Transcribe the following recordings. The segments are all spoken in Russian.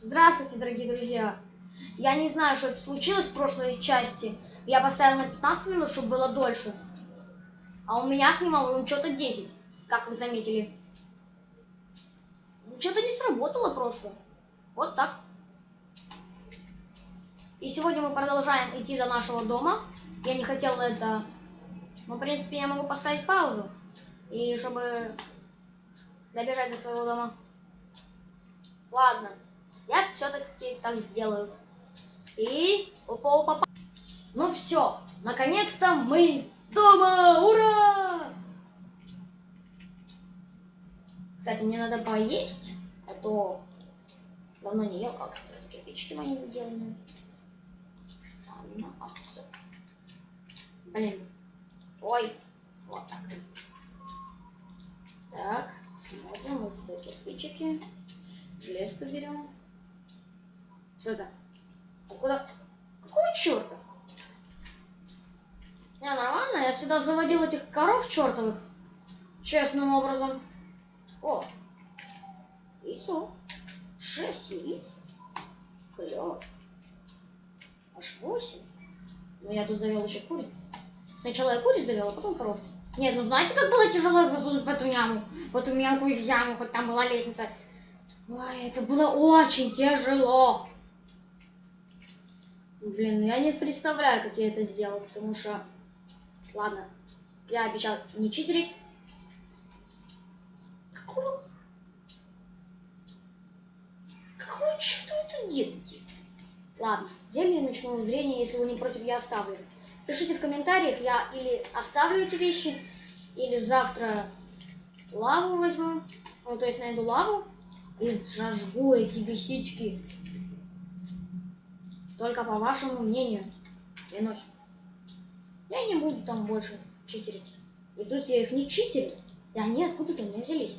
Здравствуйте, дорогие друзья! Я не знаю, что случилось в прошлой части. Я поставил на 15 минут, чтобы было дольше. А у меня снимал он что-то 10, как вы заметили. Что-то не сработало просто. Вот так. И сегодня мы продолжаем идти до нашего дома. Я не хотела это... Но, в принципе, я могу поставить паузу. И чтобы добежать до своего дома. Ладно. Я все-таки так сделаю. И... Опа, опа, опа. Ну все. Наконец-то мы дома. Ура! Кстати, мне надо поесть. А то давно не ел. А, кстати, кирпичики мои сделаны. Странно. А, все. Блин. Ой. Вот так. Так, смотрим. Вот сюда кирпичики. Железку берем. Что это? Откуда? Какого черта? Не, нормально. Я сюда заводил этих коров чертовых. Честным образом. О, яйцо. Шесть яиц. Клево. Аж восемь. Но я тут завел еще куриц. Сначала я куриц завел, а потом коров. Нет, ну знаете, как было тяжело засунуть в эту яму? В эту мелкую яму, хоть там была лестница. Ой, это было очень тяжело. Блин, ну я не представляю, как я это сделал, потому что... Ладно, я обещал не читерить. Какого... Какого черта вы тут делаете? Ладно, зелье ночного зрения, если вы не против, я оставлю. Пишите в комментариях, я или оставлю эти вещи, или завтра лаву возьму. Ну, то есть найду лаву и зажгу эти висички. Только по вашему мнению. Клянусь. Я не буду там больше читерить. И плюс я их не читерил. И они откуда-то у меня взялись.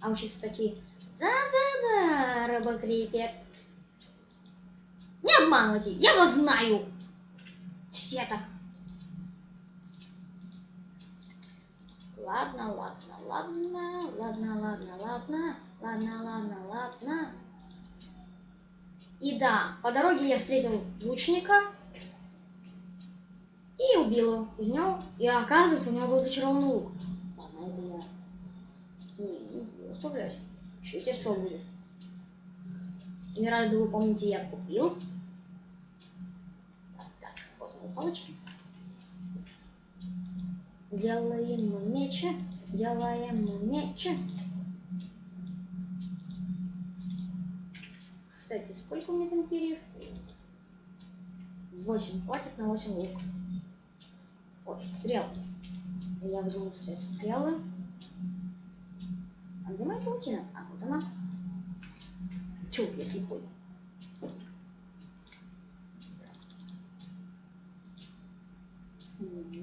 А сейчас такие... Да-да-да, рыбокрипер. Не обманывайте, я вас знаю. Все так. Ладно, ладно, ладно, ладно, ладно, ладно, ладно, ладно, ладно. И да, по дороге я встретил лучника и убил его. Из него, и оказывается, у него был зачарованный лук. Ладно, это я не, не оставляюсь. Читерство будет. Эмеральду, вы помните, я купил. Так, так, вот мои палочки. Делаем мы мечи, делаем мы мечи. Кстати, сколько у меня там перьев? 8. Хватит на 8 лук. Ой, стрел. Я возьму все стрелы. А где моя паутина? А, вот она. Чу, я слепой.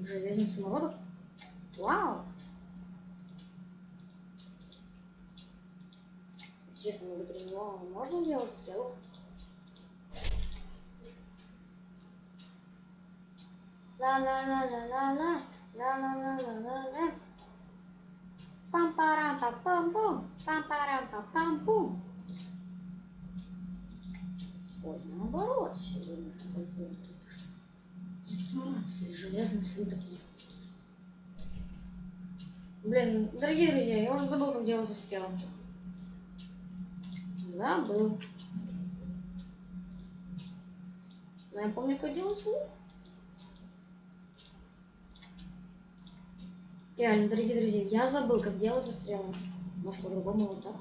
Железный самородок. Вау! Интересно, внутри можно сделать стрелу? Ла-ла-ла-ла-ла-ла, ла-ла-ла-ла-ла-ла. Пам-парам-пам-пам-пум, пам-парам-пам-пам-пум. Ой, наоборот, все время. Информация, железный слиток. Блин, дорогие друзья, я уже забыл, как делать стрелы. Забыл. Но я помню, как делать лук. Реально, дорогие друзья, я забыл, как делать стрелы. Может, по-другому вот так.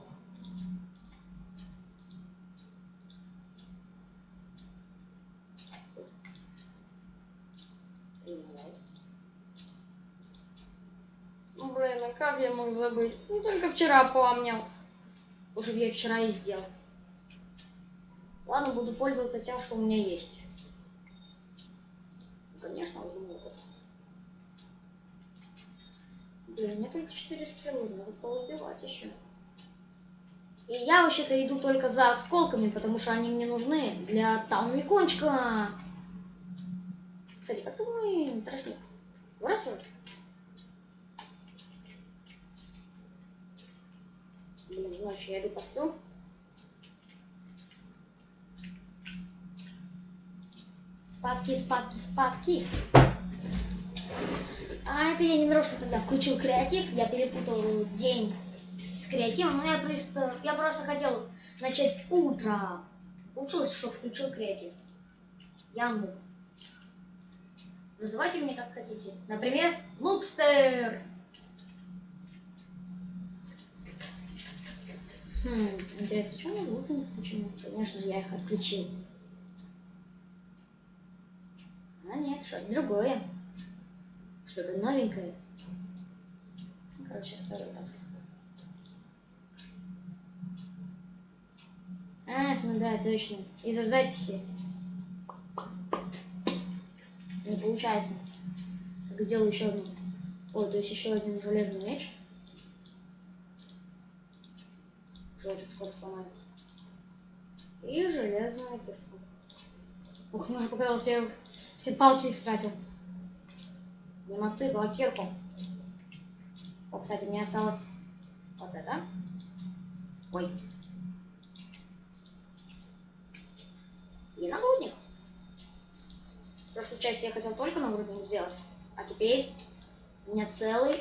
Ну, блин, а как я мог забыть? Ну, только вчера помнил. Уже я вчера и сделал. Ладно, буду пользоваться тем, что у меня есть. Конечно, возьму Да у меня только 4 стрелы, надо поубивать еще. И я вообще-то иду только за осколками, потому что они мне нужны для таунмикончика. Кстати, как-то мы тростник вырастет. Блин, ну значит я иду посплю. Спадки, спадки, спадки. А это я не нарочно тогда включил креатив. Я перепутал день с креативом. Но я просто, я просто хотел начать утро. Получилось, что включил креатив. Я нуб. Называйте меня как хотите. Например, Нубстер. Хм, интересно, что у меня звуки не включены? Конечно же, я их отключил. А нет, что-то другое. Что-то новенькое. Короче, оставлю так. Ах, ну да, точно. Из-за записи. Не получается. Так, сделаю еще одну. Ой, то есть еще один железный меч. Тут скоро сломается. И железная кирка. Ух, мне уже показалось, я все палки истратил. Не блокирку. О, кстати, мне осталось вот это. Ой. И нагрудник. В прошлой части я хотел только нагрудник сделать. А теперь у меня целый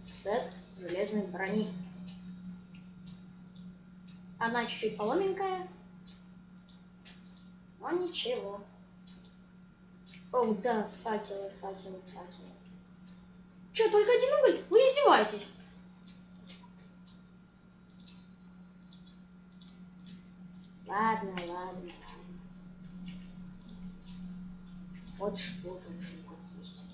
сет железной брони. Она чуть-чуть поломенькая. Но ничего. О, да, факелы, факелы, факелы. Че, только один уголь? Вы издеваетесь? Ладно, ладно, ладно. Вот что-то уже вот есть.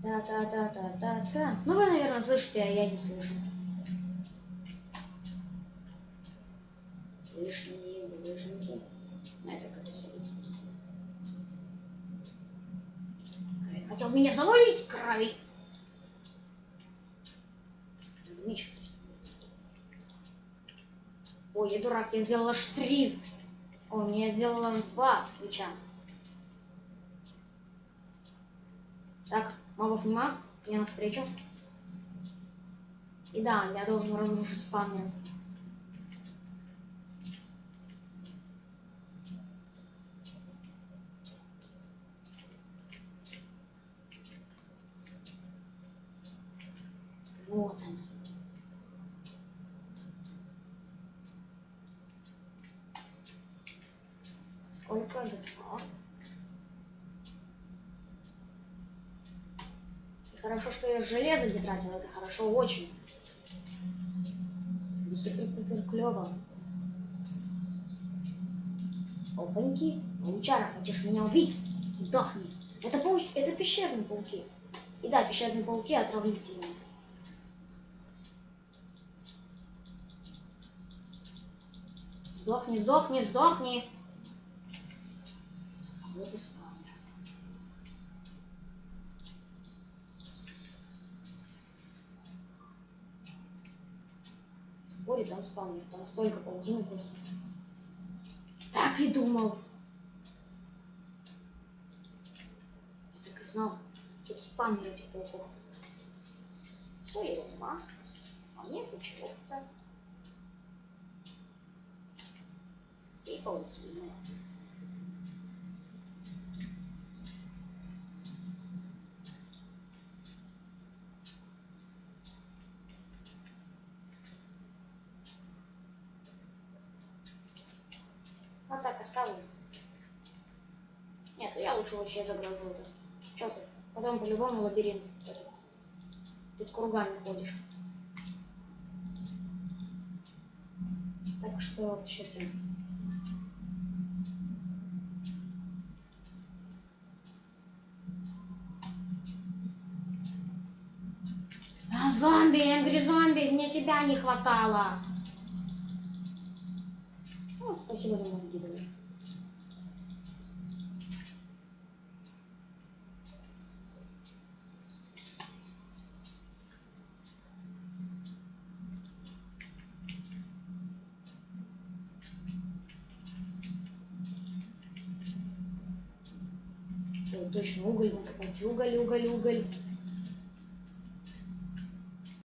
Да-да-да-да-да-да. Ну, вы, наверное, слышите, а я не слышу. Лишние булыжники. На это как Хотел меня завалить, крови. Ой, я дурак, я сделала штриз. Ой, мне сделала аж два меча. Так, мобов нема, мне навстречу. И да, я должен разрушить спавнер. Вот они. Сколько два? И хорошо, что я железо не тратила, это хорошо очень. Супер-пупер клево. Опаньки. Паучара, хочешь меня убить? Сдохни. Это, пауч... это пещерные пауки. И да, пещерные пауки отравительные. Сдохни, сдохни, сдохни. Вот и спавнер. Спорю, там спавнер, там столько паутины просто. Так и думал. Я так и знал. Тут спавнер этих пауков. Все ерунда. А мне почему-то и паутины. Вот так оставлю. Нет, я лучше вообще загружу это. Че ты? Потом по-любому лабиринт. Тут кругами ходишь. Так что вообще-то... А, зомби, Энгри зомби, мне тебя не хватало. Спасибо за мозги. Ой, точно, уголь накопать. Уголь, уголь, уголь.